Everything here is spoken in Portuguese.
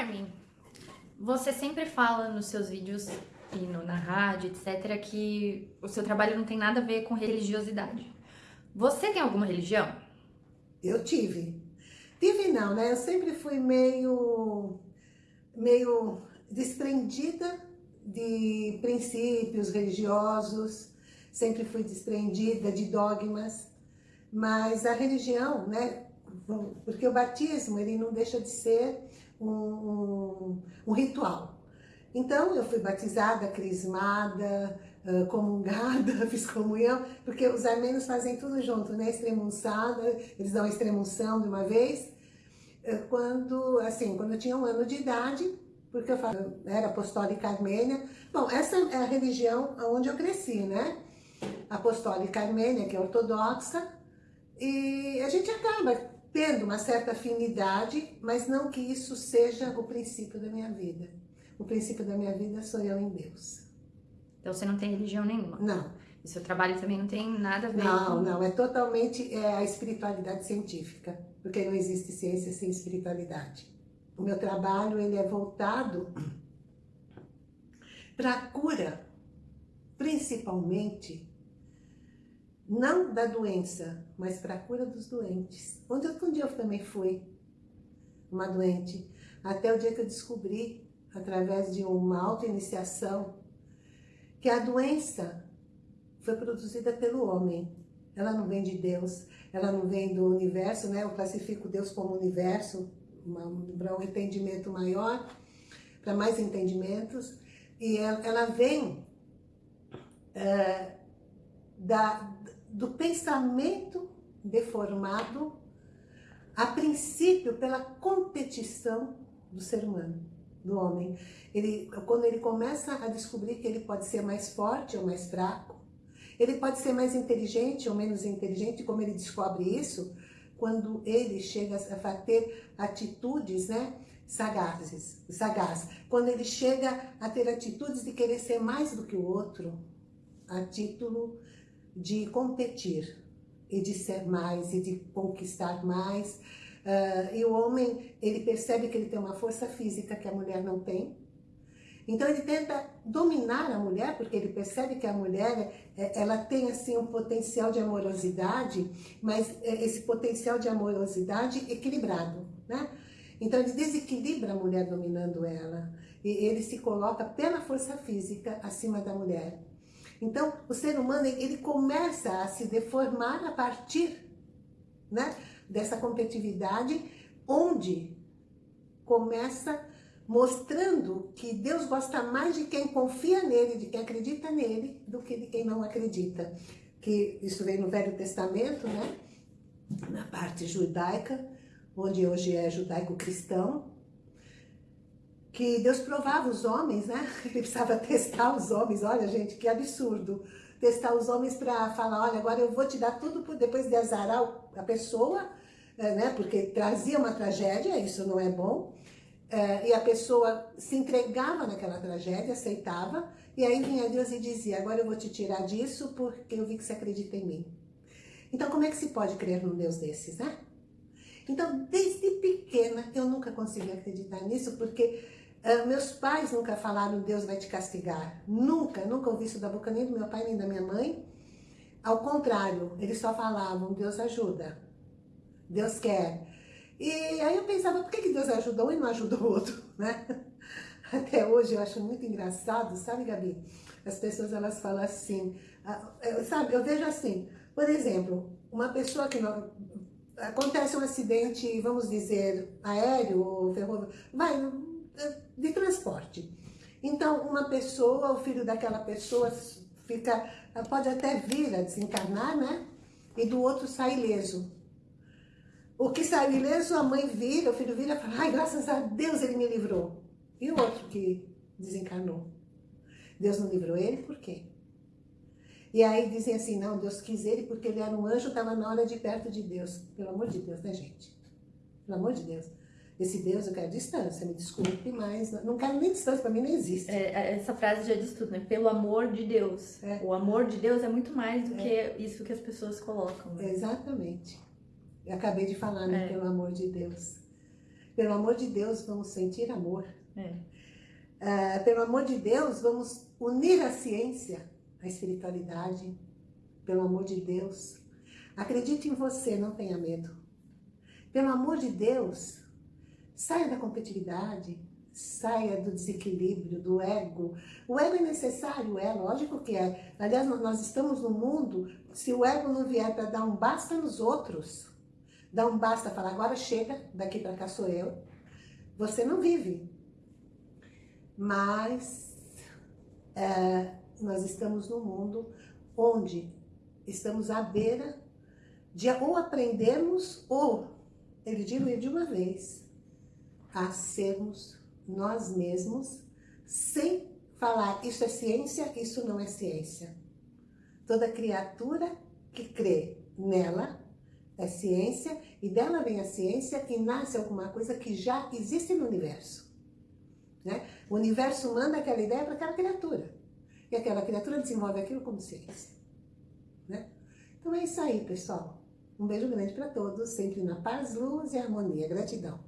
Carmen, você sempre fala nos seus vídeos e no, na rádio, etc., que o seu trabalho não tem nada a ver com religiosidade. Você tem alguma religião? Eu tive. Tive não, né? Eu sempre fui meio, meio desprendida de princípios religiosos, sempre fui desprendida de dogmas, mas a religião, né? Porque o batismo, ele não deixa de ser um, um, ritual. Então, eu fui batizada, crismada, comungada, fiz comunhão, porque os armênios fazem tudo junto, né? Extremunçada, eles dão a extremunção de uma vez. Quando, assim, quando eu tinha um ano de idade, porque eu era apostólica armênia. Bom, essa é a religião onde eu cresci, né? Apostólica armênia, que é ortodoxa, e a gente acaba tendo uma certa afinidade, mas não que isso seja o princípio da minha vida. O princípio da minha vida sou eu em Deus. Então você não tem religião nenhuma? Não. E seu trabalho também não tem nada a ver Não, com... não. É totalmente é, a espiritualidade científica. Porque não existe ciência sem espiritualidade. O meu trabalho ele é voltado para a cura, principalmente, não da doença, mas para a cura dos doentes. Onde um dia eu também fui uma doente, até o dia que eu descobri, através de uma auto-iniciação, que a doença foi produzida pelo homem. Ela não vem de Deus, ela não vem do universo, né? Eu classifico Deus como universo, para um entendimento maior, para mais entendimentos. E ela, ela vem é, da, do pensamento deformado, a princípio pela competição do ser humano do homem. Ele, quando ele começa a descobrir que ele pode ser mais forte ou mais fraco, ele pode ser mais inteligente ou menos inteligente, como ele descobre isso, quando ele chega a ter atitudes né, sagazes, sagaz. Quando ele chega a ter atitudes de querer ser mais do que o outro, a título de competir e de ser mais e de conquistar mais, Uh, e o homem, ele percebe que ele tem uma força física que a mulher não tem. Então ele tenta dominar a mulher, porque ele percebe que a mulher, é, ela tem assim um potencial de amorosidade, mas é, esse potencial de amorosidade equilibrado, né? Então ele desequilibra a mulher dominando ela. E ele se coloca pela força física acima da mulher. Então o ser humano, ele começa a se deformar a partir, né? dessa competitividade, onde começa mostrando que Deus gosta mais de quem confia nele, de quem acredita nele, do que de quem não acredita. Que isso vem no Velho Testamento, né? na parte judaica, onde hoje é judaico-cristão, que Deus provava os homens, né? Ele precisava testar os homens, olha gente, que absurdo. Testar os homens para falar, olha, agora eu vou te dar tudo depois de azarar a pessoa, é, né? porque trazia uma tragédia, isso não é bom, é, e a pessoa se entregava naquela tragédia, aceitava, e aí vinha Deus e dizia, agora eu vou te tirar disso porque eu vi que você acredita em mim. Então como é que se pode crer num Deus desses, né? Então, desde pequena, eu nunca consegui acreditar nisso, porque uh, meus pais nunca falaram Deus vai te castigar. Nunca, nunca ouvi isso da boca nem do meu pai nem da minha mãe. Ao contrário, eles só falavam Deus ajuda. Deus quer. E aí eu pensava, por que, que Deus ajuda um e não ajuda o outro, né? Até hoje eu acho muito engraçado, sabe, Gabi? As pessoas, elas falam assim, ah, sabe, eu vejo assim, por exemplo, uma pessoa que não... Acontece um acidente, vamos dizer, aéreo ou ferroviário, vai, de transporte. Então, uma pessoa, o filho daquela pessoa fica, pode até vir a desencarnar, né? E do outro sai ileso. O que saiu ileso, a mãe vira, o filho vira e fala, ai, graças a Deus ele me livrou. E o outro que desencarnou? Deus não livrou ele, por quê? E aí dizem assim, não, Deus quis ele porque ele era um anjo, estava na hora de perto de Deus. Pelo amor de Deus, né, gente? Pelo amor de Deus. Esse Deus eu quero distância, me desculpe, mas não quero nem distância, para mim não existe. É, é, essa frase já diz tudo, né? Pelo amor de Deus. É. O amor de Deus é muito mais do é. que isso que as pessoas colocam. Né? Exatamente. Eu acabei de falar, né? É. Pelo amor de Deus. Pelo amor de Deus, vamos sentir amor. Uh, pelo amor de Deus, vamos unir a ciência, a espiritualidade. Pelo amor de Deus, acredite em você, não tenha medo. Pelo amor de Deus, saia da competitividade, saia do desequilíbrio, do ego. O ego é necessário, é lógico que é. Aliás, nós estamos no mundo, se o ego não vier para dar um basta nos outros, dar um basta, falar agora chega, daqui para cá sou eu, você não vive. Mas é, nós estamos no mundo onde estamos à beira de ou aprendermos ou, ele diluir de uma vez, a sermos nós mesmos, sem falar isso é ciência, isso não é ciência. Toda criatura que crê nela é ciência, e dela vem a ciência e nasce alguma coisa que já existe no universo. Né? O universo manda aquela ideia para aquela criatura. E aquela criatura desenvolve aquilo como ciência. Né? Então é isso aí, pessoal. Um beijo grande para todos, sempre na paz, luz e harmonia. Gratidão.